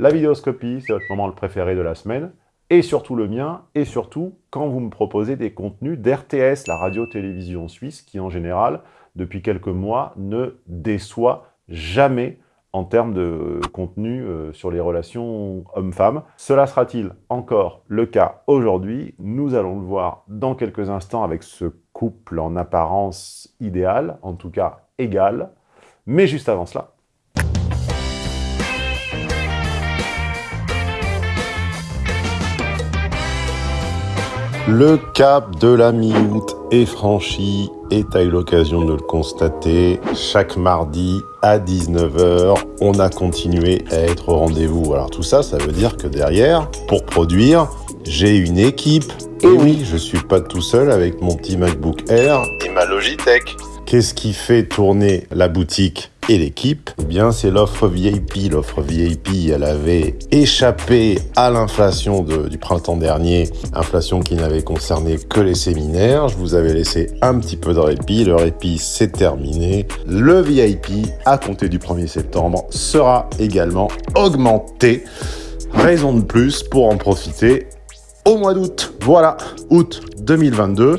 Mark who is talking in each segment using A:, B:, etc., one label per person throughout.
A: La vidéoscopie, c'est votre moment le préféré de la semaine, et surtout le mien, et surtout quand vous me proposez des contenus d'RTS, la radio-télévision suisse, qui en général, depuis quelques mois, ne déçoit jamais en termes de contenu euh, sur les relations hommes-femmes. Cela sera-t-il encore le cas aujourd'hui? Nous allons le voir dans quelques instants avec ce couple en apparence idéal, en tout cas égal. Mais juste avant cela, Le cap de la mi-août est franchi et t'as eu l'occasion de le constater. Chaque mardi à 19h, on a continué à être au rendez-vous. Alors tout ça, ça veut dire que derrière, pour produire, j'ai une équipe. Et oui, je suis pas tout seul avec mon petit MacBook Air et ma Logitech. Qu'est-ce qui fait tourner la boutique et l'équipe? Eh bien, c'est l'offre VIP. L'offre VIP, elle avait échappé à l'inflation du printemps dernier, inflation qui n'avait concerné que les séminaires. Je vous avais laissé un petit peu de répit. Le répit, c'est terminé. Le VIP, à compter du 1er septembre, sera également augmenté. Raison de plus pour en profiter au mois d'août. Voilà, août 2022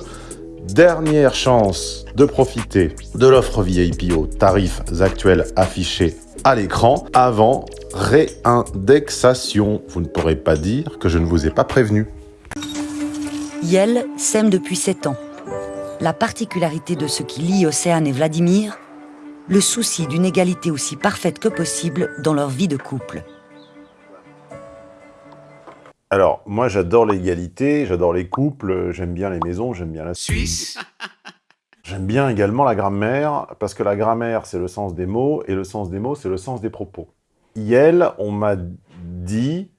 A: dernière chance de profiter de l'offre VIP aux tarifs actuels affichés à l'écran avant réindexation. Vous ne pourrez pas dire que je ne vous ai pas prévenu.
B: Yel sème depuis 7 ans. La particularité de ce qui lie Océane et Vladimir, le souci d'une égalité aussi parfaite que possible dans leur vie de couple.
A: Alors, moi, j'adore l'égalité, j'adore les couples, j'aime bien les maisons, j'aime bien la Suisse. J'aime bien également la grammaire, parce que la grammaire, c'est le sens des mots, et le sens des mots, c'est le sens des propos. Hier, on m'a dit,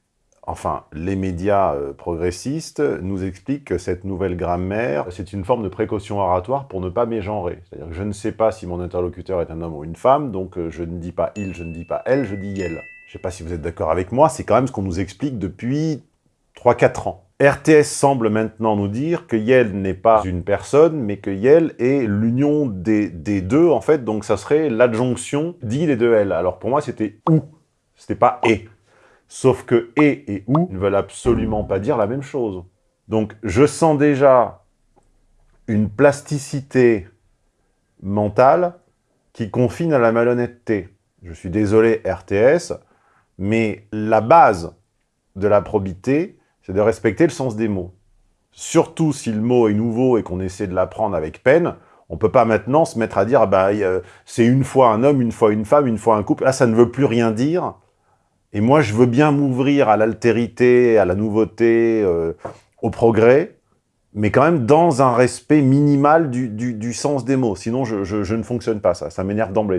A: enfin, les médias euh, progressistes nous expliquent que cette nouvelle grammaire, c'est une forme de précaution oratoire pour ne pas mégenrer. C'est-à-dire que je ne sais pas si mon interlocuteur est un homme ou une femme, donc euh, je ne dis pas il, je ne dis pas elle, je dis elle. Je ne sais pas si vous êtes d'accord avec moi, c'est quand même ce qu'on nous explique depuis 3-4 ans. RTS semble maintenant nous dire que Yel n'est pas une personne, mais que Yel est l'union des, deux, en fait, donc ça serait l'adjonction d'il et de elle. Alors pour moi, c'était ou, c'était pas et. Sauf que et et ou ne veulent absolument pas dire la même chose. Donc je sens déjà une plasticité mentale qui confine à la malhonnêteté. Je suis désolé RTS, mais la base de la probité, c'est de respecter le sens des mots. Surtout si le mot est nouveau et qu'on essaie de l'apprendre avec peine, on ne peut pas maintenant se mettre à dire bah, c'est une fois un homme, une fois une femme, une fois un couple. Là, ça ne veut plus rien dire. Et moi, je veux bien m'ouvrir à l'altérité, à la nouveauté, euh, au progrès, mais quand même dans un respect minimal du, sens des mots. Sinon, je, je ne fonctionne pas, ça. Ça m'énerve d'emblée.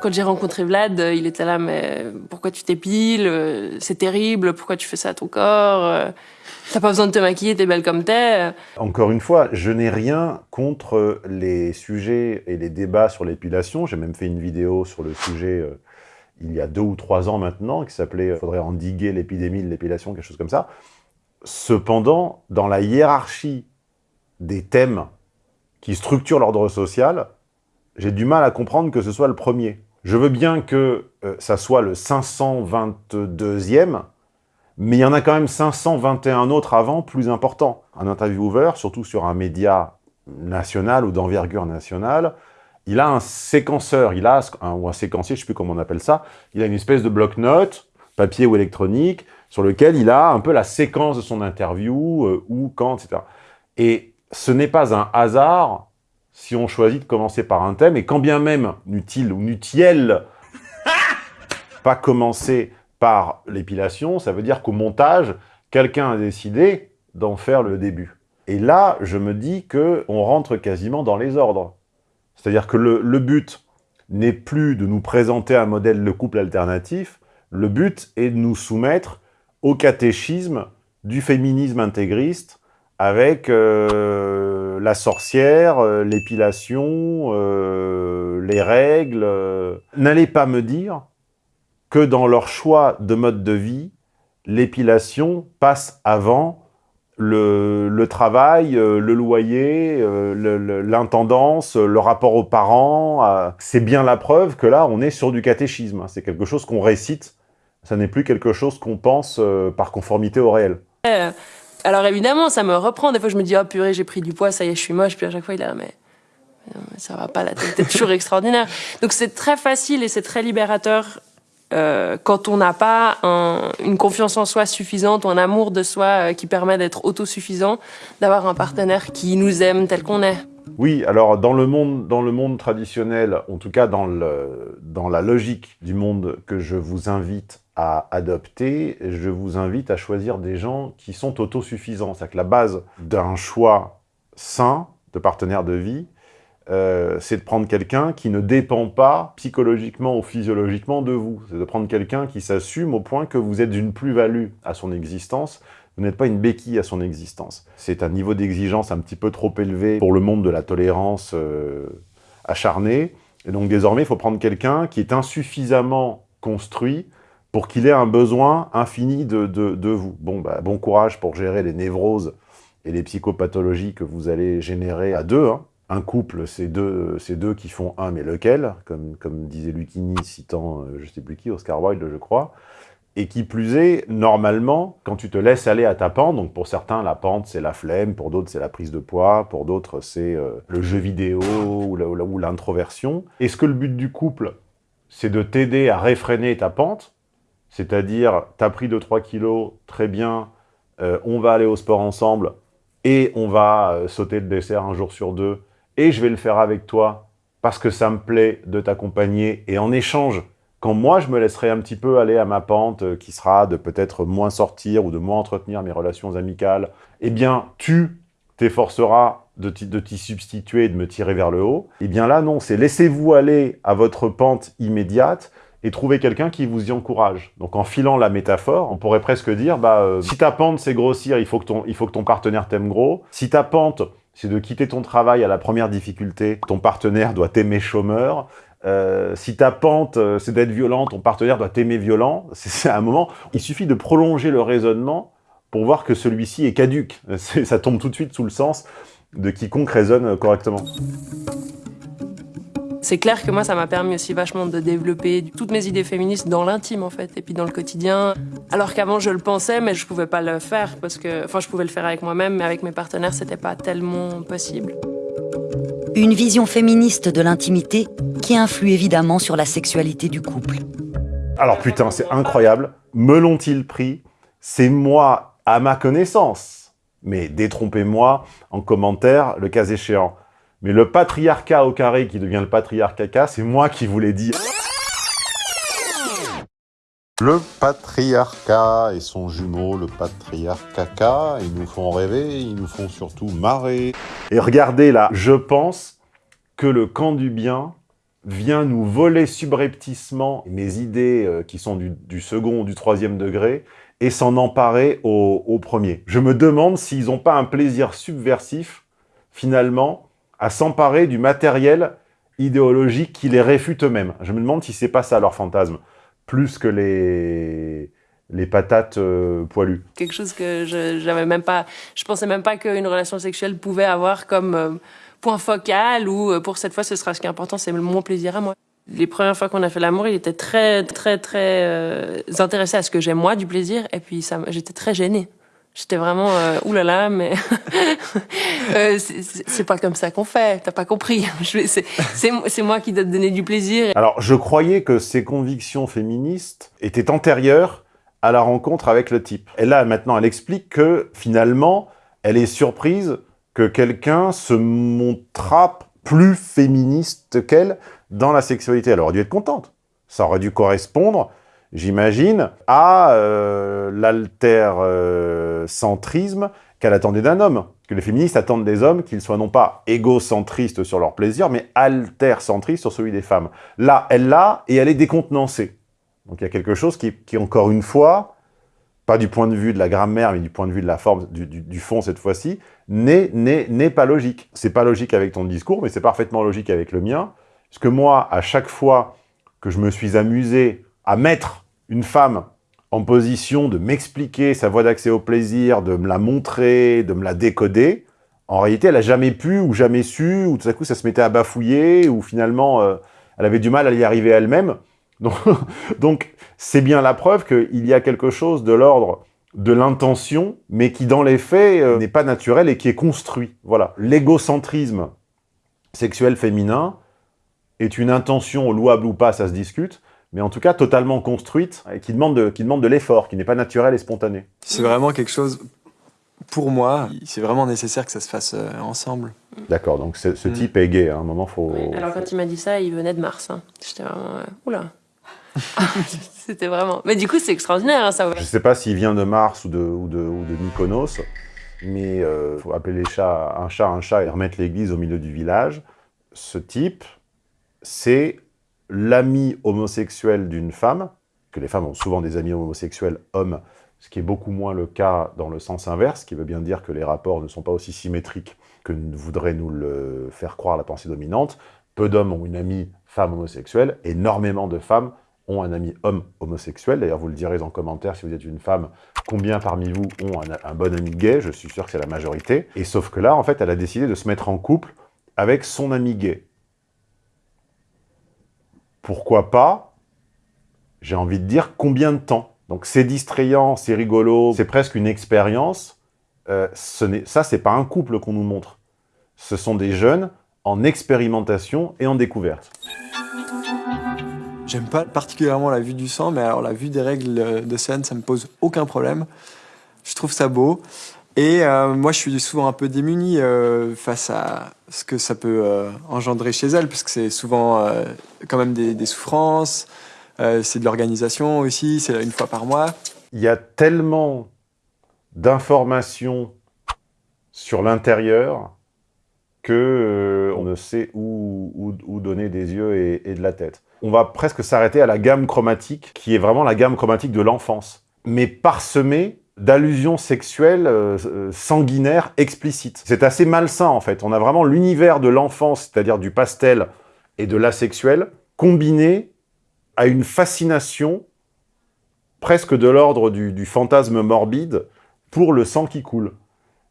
C: Quand j'ai rencontré Vlad, euh, il était là, mais pourquoi tu t'épiles euh, C'est terrible, pourquoi tu fais ça à ton corps euh, T'as pas besoin de te maquiller, t'es belle comme t'es.
A: Encore une fois, je n'ai rien contre les sujets et les débats sur l'épilation. J'ai même fait une vidéo sur le sujet il y a deux ou trois ans maintenant, qui s'appelait « Faudrait endiguer l'épidémie de l'épilation », quelque chose comme ça. Cependant, dans la hiérarchie des thèmes qui structurent l'ordre social, j'ai du mal à comprendre que ce soit le premier. Je veux bien que euh, ça soit le 522e, mais il y en a quand même 521 autres avant, plus importants. Un intervieweur, surtout sur un média national ou d'envergure nationale, il a un séquenceur, il a un, ou un séquencier, je ne sais plus comment on appelle ça, il a une espèce de bloc-notes, papier ou électronique, sur lequel il a un peu la séquence de son interview, euh, où, quand, etc. Et ce n'est pas un hasard si on choisit de commencer par un thème, et quand bien même, n'utile ou n'utiel, pas commencer par l'épilation, ça veut dire qu'au montage, quelqu'un a décidé d'en faire le début. Et là, je me dis que on rentre quasiment dans les ordres. C'est-à-dire que le, le but n'est plus de nous présenter un modèle de couple alternatif, le but est de nous soumettre au catéchisme du féminisme intégriste avec euh, la sorcière, euh, l'épilation, euh, les règles. N'allez pas me dire que dans leur choix de mode de vie, l'épilation passe avant le, travail, le loyer, euh, le- le- l'intendance, le, rapport aux parents, c'est bien la preuve que là, on est sur du catéchisme. hein. C'est quelque chose qu'on récite, ça n'est plus quelque chose qu'on pense par conformité au réel.
C: Alors évidemment, ça me reprend. Des fois, je me dis, oh purée, j'ai pris du poids, ça y est, je suis moche. Puis à chaque fois, il est là, mais, ça va pas, la tête est toujours extraordinaire. Donc c'est très facile et c'est très libérateur euh, quand on n'a pas un- une confiance en soi suffisante ou un amour de soi euh, qui permet d'être autosuffisant, d'avoir un partenaire qui nous aime tel qu'on est.
A: Oui, alors dans le monde, dans le monde traditionnel, en tout cas dans, le, dans la logique du monde que je vous invite à adopter, je vous invite à choisir des gens qui sont autosuffisants. C'est-à-dire que la base d'un choix sain de partenaire de vie, euh, c'est de prendre quelqu'un qui ne dépend pas psychologiquement ou physiologiquement de vous. C'est de prendre quelqu'un qui s'assume au point que vous êtes une plus-value à son existence, vous n'êtes pas une béquille à son existence. C'est un niveau d'exigence un petit peu trop élevé pour le monde de la tolérance euh, acharnée. Et donc désormais, il faut prendre quelqu'un qui est insuffisamment construit pour qu'il ait un besoin infini de, de- vous. Bon, bah, bon courage pour gérer les névroses et les psychopathologies que vous allez générer à deux. hein. Un couple, c'est deux, deux qui font un, mais lequel comme, comme disait Lucchini, citant, euh, je sais plus qui, Oscar Wilde, je crois. Et qui plus est, normalement, quand tu te laisses aller à ta pente, donc pour certains, la pente, c'est la flemme, pour d'autres, c'est la prise de poids, pour d'autres, c'est euh, le jeu vidéo ou l'introversion. Est-ce que le but du couple, c'est de t'aider à réfréner ta pente C'est-à-dire, t'as pris 2-3 kilos, très bien, euh, on va aller au sport ensemble, et on va euh, sauter le dessert un jour sur deux, et je vais le faire avec toi, parce que ça me plaît de t'accompagner, et en échange, quand moi je me laisserai un petit peu aller à ma pente, euh, qui sera de peut-être moins sortir ou de moins entretenir mes relations amicales, eh bien, tu t'efforceras de t'y substituer et de me tirer vers le haut. Eh bien là, non, c'est laissez-vous aller à votre pente immédiate et trouver quelqu'un qui vous y encourage. Donc en filant la métaphore, on pourrait presque dire, bah, euh, si ta pente c'est grossir, il faut, que ton, il faut que ton partenaire t'aime gros. Si ta pente c'est de quitter ton travail à la première difficulté, ton partenaire doit t'aimer chômeur. Euh, si ta pente, euh, c'est d'être violent, ton partenaire doit t'aimer violent. C'est c'est un moment, il suffit de prolonger le raisonnement pour voir que celui-ci est caduque. Ça tombe tout de suite sous le sens de quiconque raisonne correctement.
C: C'est clair que moi, ça m'a permis aussi vachement de développer toutes mes idées féministes dans l'intime, en fait, et puis dans le quotidien. Alors qu'avant, je le pensais, mais je pouvais pas le faire parce que, enfin, je pouvais le faire avec moi-même, mais avec mes partenaires, c'était pas tellement possible.
B: Une vision féministe de l'intimité qui influe évidemment sur la sexualité du couple.
A: Alors putain, c'est incroyable. Me l'ont-ils pris? C'est moi, à ma connaissance. Mais détrompez-moi en commentaire, le cas échéant. Mais le patriarcat au carré qui devient le patriarcat c'est moi qui vous l'ai dit. Le patriarcat et son jumeau, le patriarcat, ils nous font rêver, ils nous font surtout marrer. Et regardez là, je pense que le camp du bien vient nous voler subrepticement mes idées euh, qui sont du, du second ou du troisième degré et s'en emparer au, au premier. Je me demande s'ils n'ont pas un plaisir subversif, finalement, à s'emparer du matériel idéologique qui les réfute eux-mêmes. Je me demande si c'est pas ça leur fantasme, plus que les, les patates euh, poilues.
C: Quelque chose que je j'avais même pas, je pensais même pas qu'une relation sexuelle pouvait avoir comme euh, point focal ou euh, pour cette fois, ce sera ce qui est important, c'est mon plaisir à moi. Les premières fois qu'on a fait l'amour, il était très, très, très intéressé à ce que j'aime moi du plaisir, et puis j'étais très gênée. J'étais vraiment, euh, oulala, mais euh, c'est- pas comme ça qu'on fait. T'as pas compris. C'est moi qui dois te donner du plaisir.
A: Alors, je croyais que ces convictions féministes étaient antérieures à la rencontre avec le type. Et là, maintenant, elle explique que, finalement, elle est surprise que quelqu'un se montra plus féministe qu'elle dans la sexualité. Elle aurait dû être contente. Ça aurait dû correspondre, j'imagine, à euh, l'alter-centrisme qu'elle attendait d'un homme. Que les féministes attendent des hommes qu'ils soient non pas égocentristes sur leur plaisir, mais alter-centristes sur celui des femmes. Là, elle l'a et elle est décontenancée. Donc il y a quelque chose qui, qui, encore une fois, pas du point de vue de la grammaire, mais du point de vue de la forme, du, du, fond cette fois-ci, n'est pas logique. C'est pas logique avec ton discours, mais c'est parfaitement logique avec le mien. Parce que moi, à chaque fois que je me suis amusé à mettre une femme en position de m'expliquer sa voie d'accès au plaisir, de me la montrer, de me la décoder, en réalité, elle n'a jamais pu ou jamais su, ou tout à coup, ça se mettait à bafouiller, ou finalement, euh, elle avait du mal à y arriver elle-même. Donc, c'est bien la preuve qu'il y a quelque chose de l'ordre de l'intention, mais qui, dans les faits, euh, n'est pas naturel et qui est construit. Voilà. L'égocentrisme sexuel féminin est une intention louable ou pas, ça se discute, mais en tout cas totalement construite et qui demande de, qui demande de l'effort, qui n'est pas naturel et spontané.
D: C'est vraiment quelque chose, pour moi, c'est vraiment nécessaire que ça se fasse euh, ensemble.
A: D'accord, donc ce mm. type est gay, hein. à un moment, faut...
C: alors quand il m'a dit ça, il venait de Mars. Hein. J'étais vraiment... Euh, oula C'était vraiment... Mais du coup, c'est extraordinaire, hein, ça.
A: Je sais pas s'il vient de Mars ou de, ou de, ou de Mykonos, mais il euh, faut appeler les chats, un chat un chat et remettre l'église au milieu du village. Ce type, c'est l'ami homosexuel d'une femme, que les femmes ont souvent des amis homosexuels hommes, ce qui est beaucoup moins le cas dans le sens inverse, qui veut bien dire que les rapports ne sont pas aussi symétriques que voudrait nous le faire croire la pensée dominante. Peu d'hommes ont une amie femme homosexuelle, énormément de femmes ont un ami homme homosexuel. D'ailleurs, vous le direz en commentaire si vous êtes une femme, combien parmi vous ont un, un bon ami gay? Je suis sûr que c'est la majorité. Et sauf que là, en fait, elle a décidé de se mettre en couple avec son ami gay pourquoi pas, j'ai envie de dire, combien de temps? Donc c'est distrayant, c'est rigolo, c'est presque une expérience. Euh, ça, c'est pas un couple qu'on nous montre. Ce sont des jeunes en expérimentation et en découverte.
D: J'aime pas particulièrement la vue du sang, mais alors la vue des règles de scène, ça me pose aucun problème. Je trouve ça beau. Et euh, moi, je suis souvent un peu démuni euh, face à ce que ça peut euh, engendrer chez elle, parce que c'est souvent quand même des, souffrances, c'est de l'organisation aussi, c'est une fois par mois.
A: Il y a tellement d'informations sur l'intérieur que on ne sait où, donner des yeux et de la tête. On va presque s'arrêter à la gamme chromatique, qui est vraiment la gamme chromatique de l'enfance, mais parsemée d'allusions sexuelles euh, sanguinaires explicites. C'est assez malsain, en fait. On a vraiment l'univers de l'enfance, c'est-à-dire du pastel et de l'asexuel, combiné à une fascination presque de l'ordre du, fantasme morbide pour le sang qui coule.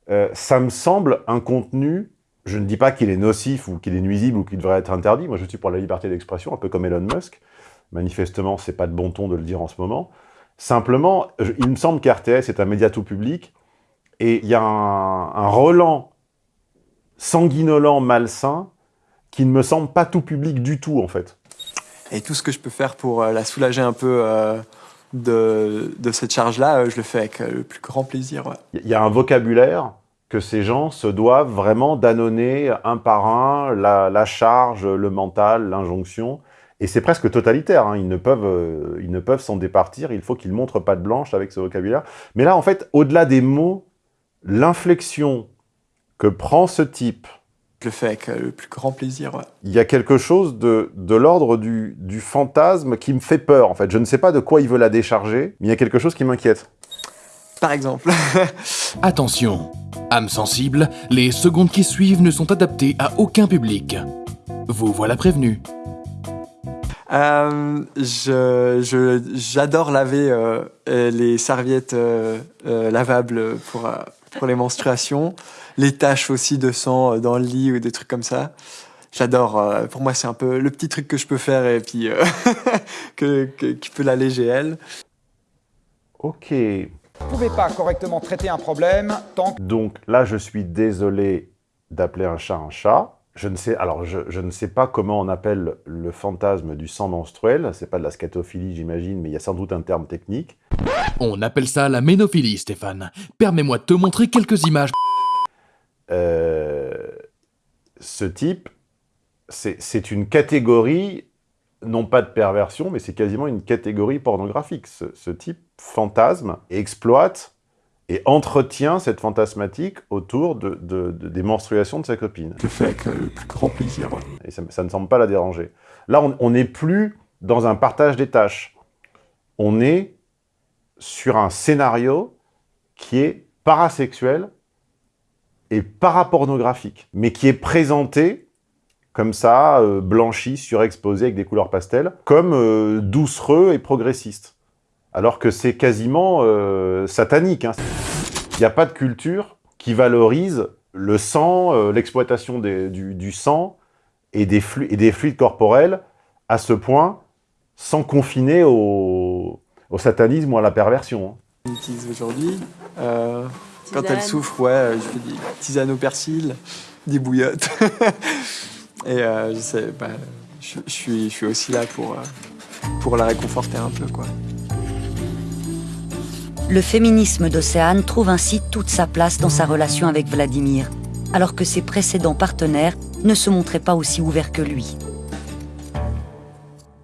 A: Euh, ça me semble un contenu, je ne dis pas qu'il est nocif ou qu'il est nuisible ou qu'il devrait être interdit, moi je suis pour la liberté d'expression, un peu comme Elon Musk, manifestement c'est pas de bon ton de le dire en ce moment, Simplement, il me semble qu'RTS est un média tout public, et il y a un, un relent sanguinolent, malsain, qui ne me semble pas tout public du tout, en fait.
D: Et tout ce que je peux faire pour euh, la soulager un peu euh, de, de, cette charge-là, euh, je le fais avec le plus grand plaisir.
A: Il y a un vocabulaire que ces gens se doivent vraiment d'annonner un par un, la, la charge, le mental, l'injonction. Et c'est presque totalitaire, hein. ils ne peuvent euh, ils ne peuvent s'en départir, il faut qu'ils montrent pas de blanche avec ce vocabulaire. Mais là, en fait, au-delà des mots, l'inflexion que prend ce type...
D: Je le fais avec euh, le plus grand plaisir,
A: Il y a quelque chose de, de l'ordre du, du fantasme qui me fait peur, en fait. Je ne sais pas de quoi il veut la décharger, mais il y a quelque chose qui m'inquiète.
D: Par exemple.
E: Attention, âme sensible, les secondes qui suivent ne sont adaptées à aucun public. Vous voilà prévenu.
D: Euh, je, j'adore laver euh, les serviettes euh, lavables pour, pour les menstruations, les taches aussi de sang dans le lit ou des trucs comme ça. J'adore. pour moi, c'est un peu le petit truc que je peux faire et puis que, qui peut l'alléger elle.
A: Ok.
F: Vous pouvez pas correctement traiter un problème tant que...
A: Donc là, je suis désolé d'appeler un chat un chat. Je ne sais, alors je, ne sais pas comment on appelle le fantasme du sang menstruel, c'est pas de la scatophilie j'imagine, mais il y a sans doute un terme technique.
E: On appelle ça la ménophilie, Stéphane. Permets-moi de te montrer quelques images.
A: Euh, ce type, c'est une catégorie, non pas de perversion, mais c'est quasiment une catégorie pornographique. Ce, ce type fantasme exploite et entretient cette fantasmatique autour de, des menstruations de sa copine.
D: Je fais avec le plus grand plaisir.
A: Et ça, ne semble pas la déranger. Là, on n'est plus dans un partage des tâches. On est sur un scénario qui est parasexuel et parapornographique, mais qui est présenté comme ça, euh, blanchi, surexposé avec des couleurs pastel, comme euh, doucereux et progressiste alors que c'est quasiment euh, satanique. hein. Il n'y a pas de culture qui valorise le sang, euh, l'exploitation du, du sang et des, flu- et des fluides corporels à ce point, sans confiner au, au satanisme ou à la perversion. hein.
D: On utilise aujourd'hui. Euh, quand elle souffre, ouais, euh, je fais des tisanes au persil, des bouillottes. Et euh, je sais, bah, je, je suis, je suis aussi là pour, euh, pour la réconforter un peu, quoi.
B: Le féminisme d'Océane trouve ainsi toute sa place dans sa relation avec Vladimir, alors que ses précédents partenaires ne se montraient pas aussi ouverts que lui.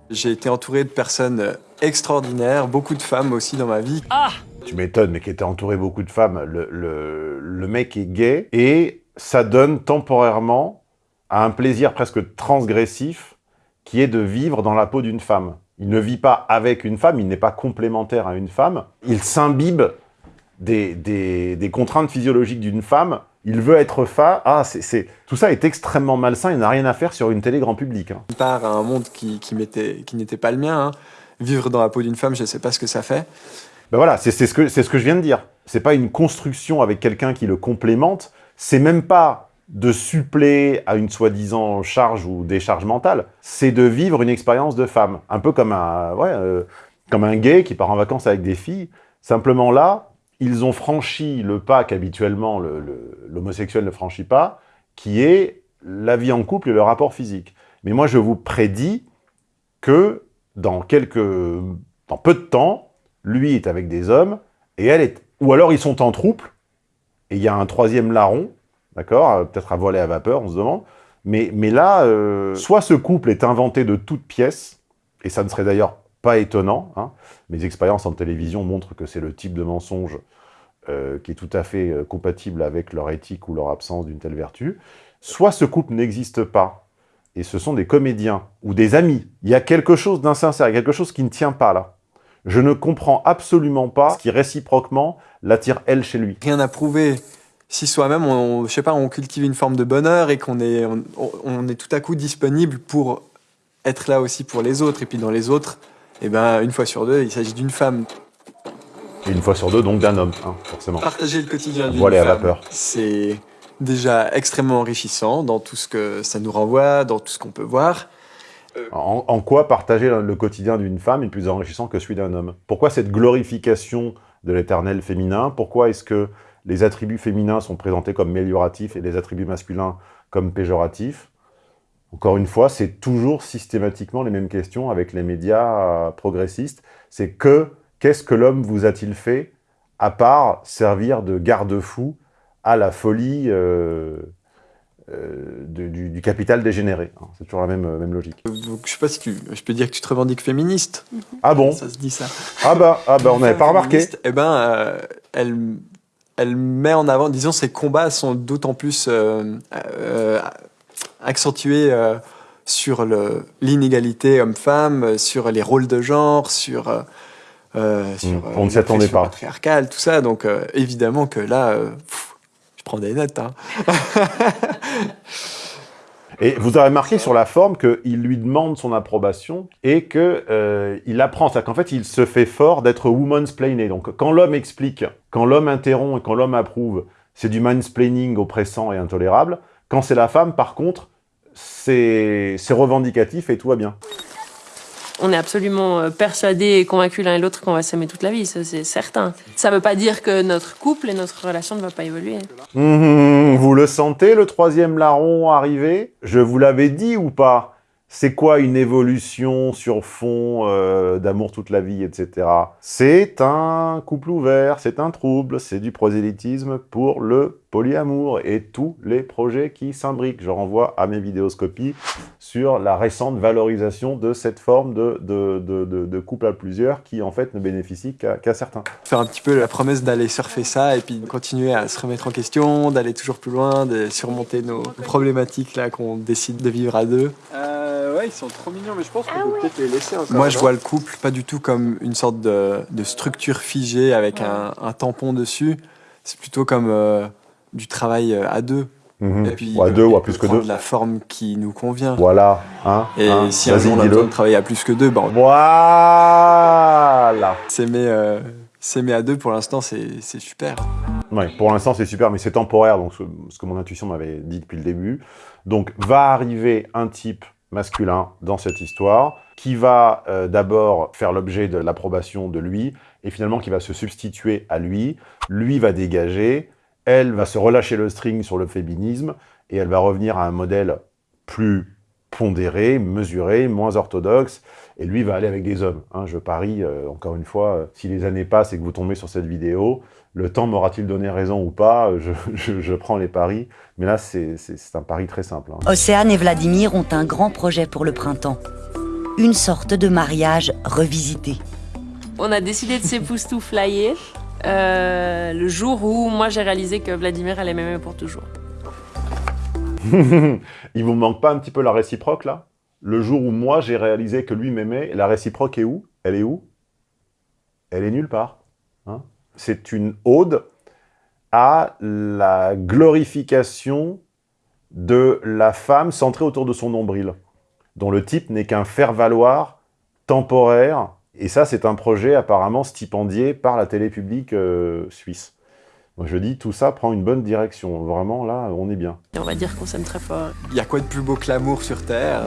D: J'ai été entouré de personnes extraordinaires, beaucoup de femmes aussi dans ma vie.
A: Tu m'étonnes, mais qui était entouré beaucoup de femmes. Le, le- le mec est gay et ça donne temporairement à un plaisir presque transgressif qui est de vivre dans la peau d'une femme. Il ne vit pas avec une femme, il n'est pas complémentaire à une femme. Il s'imbibe des, des- des contraintes physiologiques d'une femme. Il veut être fa. Ah, c'est, c'est- tout ça est extrêmement malsain. Il n'a rien à faire sur une télé grand public. hein.
D: À un monde qui, qui, n'était pas le mien. hein. Vivre dans la peau d'une femme, je ne sais pas ce que ça fait.
A: Ben voilà, c'est ce, que- c'est ce que je viens de dire. C'est pas une construction avec quelqu'un qui le complémente. C'est même pas de suppléer à une soi-disant charge ou décharge mentale. C'est de vivre une expérience de femme. Un peu comme un, ouais, euh, comme un gay qui part en vacances avec des filles. Simplement là, ils ont franchi le pas qu'habituellement le- le- l'homosexuel ne franchit pas, qui est la vie en couple et le rapport physique. Mais moi, je vous prédis que dans quelques, dans peu de temps, lui est avec des hommes, et elle est... Ou alors ils sont en troupe, et il y a un troisième larron, d'accord euh, Peut-être à voler à vapeur, on se demande. Mais, là, euh, soit ce couple est inventé de toutes pièces, et ça ne serait d'ailleurs pas étonnant. hein. Mes expériences en télévision montrent que c'est le type de mensonge euh, qui est tout à fait compatible avec leur éthique ou leur absence d'une telle vertu. Soit ce couple n'existe pas, et ce sont des comédiens ou des amis. Il y a quelque chose d'insincère, il y a quelque chose qui ne tient pas là. Je ne comprends absolument pas ce qui réciproquement l'attire elle chez lui.
D: Rien à prouver. Si soi-même, on, je sais pas, on cultive une forme de bonheur et qu'on est, on, on est tout à coup disponible pour être là aussi pour les autres. Et puis dans les autres, eh ben, une fois sur deux, il s'agit d'une femme.
A: Et une fois sur deux, donc d'un homme, hein, forcément.
D: Partager le quotidien d'une
A: Voilé à
D: femme,
A: vapeur.
D: c'est déjà extrêmement enrichissant dans tout ce que ça nous renvoie, dans tout ce qu'on peut voir.
A: En, en quoi partager le, le quotidien d'une femme est plus enrichissant que celui d'un homme? Pourquoi cette glorification de l'éternel féminin? Pourquoi est-ce que les attributs féminins sont présentés comme amélioratifs et les attributs masculins comme péjoratifs Encore une fois, c'est toujours systématiquement les mêmes questions avec les médias euh, progressistes. C'est que, qu'est-ce que l'homme vous a-t-il fait à part servir de garde-fou à la folie euh, euh, de- du, du capital dégénéré hein. C'est toujours la même, même logique.
D: Donc, je sais pas si tu, je peux dire que tu te revendiques féministe.
A: Ah bon?
D: Ça se dit ça.
A: Ah bah, ah bah on n'avait pas remarqué.
D: Eh ben, euh, elle, elle met en avant, disons, ses combats sont d'autant plus euh, euh, accentués euh, sur l'inégalité homme-femme, sur les rôles de genre, sur, sur
A: Mm, on ne s'y attendait
D: l'oppression
A: pas.
D: patriarcale, tout ça. Donc, euh, évidemment que là, euh, pff, je prends des notes. Hein.
A: Et vous avez remarqué sur la forme qu'il lui demande son approbation et que euh, apprend. C'est-à-dire qu'en fait, il se fait fort d'être woman's. Donc, quand l'homme explique, quand l'homme interrompt et quand l'homme approuve, c'est du mansplaining oppressant et intolérable. Quand c'est la femme, par contre, c'est revendicatif et tout va bien.
C: On est absolument euh, persuadés et convaincus l'un et l'autre qu'on va s'aimer toute la vie, c'est certain. Ça veut pas dire que notre couple et notre relation ne va pas évoluer.
A: Hum, vous le sentez, le troisième larron arriver? Je vous l'avais dit ou pas? C'est quoi une évolution sur fond euh, d'amour toute la vie, etc. C'est un couple ouvert, c'est un trouble, c'est du prosélytisme pour le polyamour et tous les projets qui s'imbriquent. Je renvoie à mes vidéoscopies sur la récente valorisation de cette forme de, de, de, de- de couple à plusieurs qui, en fait, ne bénéficie qu'à certains.
D: Faire un petit peu la promesse d'aller surfer ça et puis de continuer à se remettre en question, d'aller toujours plus loin, de surmonter nos problématiques là qu'on décide de vivre à deux. Euh, ouais, ils sont trop mignons, mais je pense qu'on peut peut-être les laisser encore. Moi, je vois le couple pas du tout comme une sorte de, de structure figée avec un, un tampon dessus. C'est plutôt comme euh, du travail euh, à deux.
A: Mhm.
D: Et puis,
A: ou à deux, ou à plus que deux.
D: la forme qui nous convient.
A: Voilà, hein,
D: Et
A: hein,
D: si un
A: vas-y,
D: jour on a besoin de travailler à plus que deux, ben,
A: Voilà
D: s'aimer euh, à deux pour l'instant, c'est c'est super.
A: Ouais, pour l'instant, c'est super, mais c'est temporaire, donc ce, ce que mon intuition m'avait dit depuis le début. Donc, va arriver un type masculin dans cette histoire, qui va euh, d'abord faire l'objet de l'approbation de lui, et finalement qui va se substituer à lui. Lui va dégager, elle va se relâcher le string sur le féminisme, et elle va revenir à un modèle plus pondéré, mesuré, moins orthodoxe, et lui va aller avec des hommes. hein. je parie, euh, encore une fois, euh, si les années passent et que vous tombez sur cette vidéo, le temps m'aura-t-il donné raison ou pas? Euh, je, je- je prends les paris. Mais là, c'est c'est- c'est un pari très simple. hein.
B: Océane et Vladimir ont un grand projet pour le printemps. Une sorte de mariage revisité.
C: On a décidé de s'époustouflayer euh, le jour où moi j'ai réalisé que Vladimir allait m'aimer pour toujours.
A: Il vous manque pas un petit peu la réciproque, là? Le jour où moi, j'ai réalisé que lui m'aimait, la réciproque est où? Elle est où? Elle est nulle part. hein? c'est une ode à la glorification de la femme centrée autour de son nombril, dont le type n'est qu'un faire-valoir temporaire. Et ça, c'est un projet apparemment stipendié par la télé publique euh, suisse. Moi, je dis, tout ça prend une bonne direction. Vraiment, là, on est bien.
C: Et on va dire qu'on s'aime très fort.
D: Il y a quoi de plus beau que l'amour sur Terre?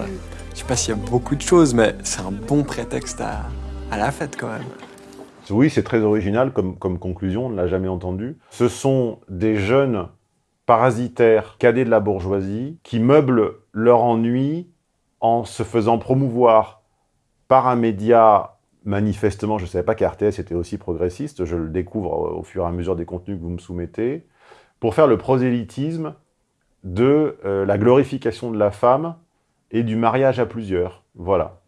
D: Je sais pas s'il y a beaucoup de choses, mais c'est un bon prétexte à, à la fête quand même.
A: Oui, c'est très original comme, comme conclusion, on ne l'a jamais entendu. Ce sont des jeunes parasitaires cadets de la bourgeoisie qui meublent leur ennui en se faisant promouvoir par un média manifestement, je ne savais pas qu'RTS était aussi progressiste, je le découvre au, au fur et à mesure des contenus que vous me soumettez, pour faire le prosélytisme de euh, la glorification de la femme et du mariage à plusieurs. Voilà.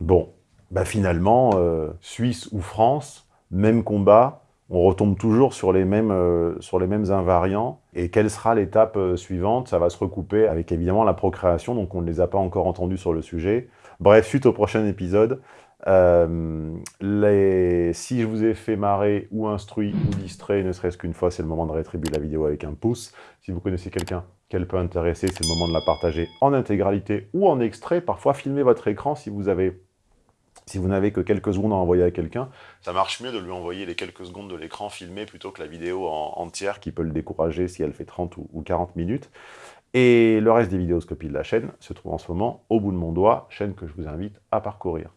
A: Bon, bah finalement, euh, Suisse ou France, même combat, on retombe toujours sur les mêmes, euh, sur les mêmes invariants. Et quelle sera l'étape euh, suivante? Ça va se recouper avec évidemment la procréation, donc on ne les a pas encore entendus sur le sujet. Bref, suite au prochain épisode, euh, si je vous ai fait marrer ou instruit ou distrait, ne serait-ce qu'une fois, c'est le moment de rétribuer la vidéo avec un pouce. Si vous connaissez quelqu'un qu'elle peut intéresser, c'est le moment de la partager en intégralité ou en extrait. Parfois, filmez votre écran si vous n'avez que quelques secondes à envoyer à quelqu'un, ça marche mieux de lui envoyer les quelques secondes de l'écran filmé plutôt que la vidéo en entière qui peut le décourager si elle fait 30 ou, ou 40 minutes. Et le reste des vidéoscopies de la chaîne se trouve en ce moment au bout de mon doigt, chaîne que je vous invite à parcourir.